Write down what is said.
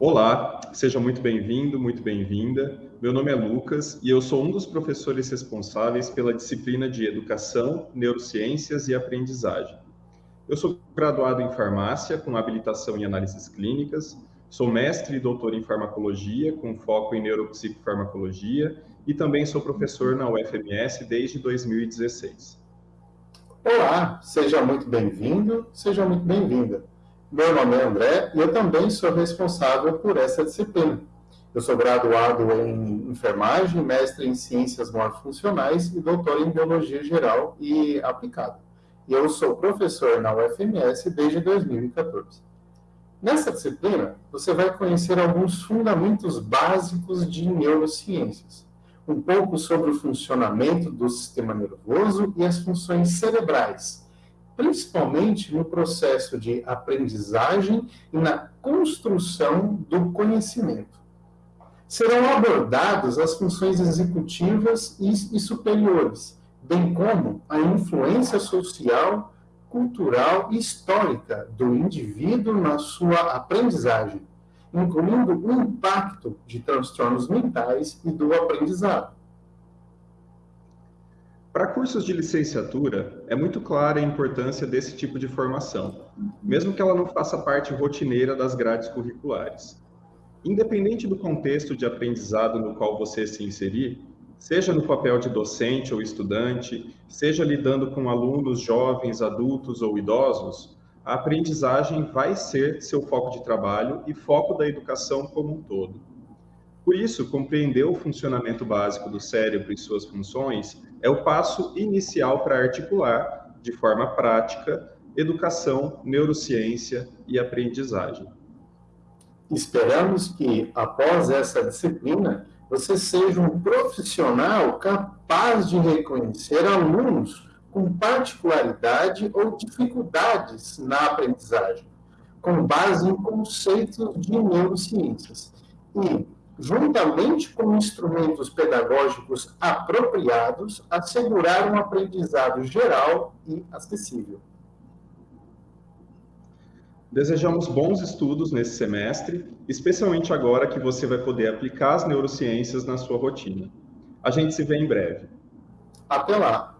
Olá, seja muito bem-vindo, muito bem-vinda. Meu nome é Lucas e eu sou um dos professores responsáveis pela disciplina de Educação, Neurociências e Aprendizagem. Eu sou graduado em Farmácia, com habilitação em Análises Clínicas, sou mestre e doutor em Farmacologia, com foco em Neuropsicofarmacologia e também sou professor na UFMS desde 2016. Olá, seja muito bem-vindo, seja muito bem-vinda. Meu nome é André e eu também sou responsável por essa disciplina. Eu sou graduado em enfermagem, mestre em ciências morfofuncionais e doutor em biologia geral e aplicada. E eu sou professor na UFMS desde 2014. Nessa disciplina, você vai conhecer alguns fundamentos básicos de neurociências, um pouco sobre o funcionamento do sistema nervoso e as funções cerebrais, principalmente no processo de aprendizagem e na construção do conhecimento. Serão abordadas as funções executivas e, e superiores, bem como a influência social, cultural e histórica do indivíduo na sua aprendizagem, incluindo o impacto de transtornos mentais e do aprendizado. Para cursos de licenciatura, é muito clara a importância desse tipo de formação, mesmo que ela não faça parte rotineira das grades curriculares. Independente do contexto de aprendizado no qual você se inserir, seja no papel de docente ou estudante, seja lidando com alunos jovens, adultos ou idosos, a aprendizagem vai ser seu foco de trabalho e foco da educação como um todo. Por isso, compreender o funcionamento básico do cérebro e suas funções é o passo inicial para articular, de forma prática, educação, neurociência e aprendizagem. Esperamos que, após essa disciplina, você seja um profissional capaz de reconhecer alunos com particularidade ou dificuldades na aprendizagem, com base em conceitos de neurociências. E juntamente com instrumentos pedagógicos apropriados, assegurar um aprendizado geral e acessível. Desejamos bons estudos nesse semestre, especialmente agora que você vai poder aplicar as neurociências na sua rotina. A gente se vê em breve. Até lá!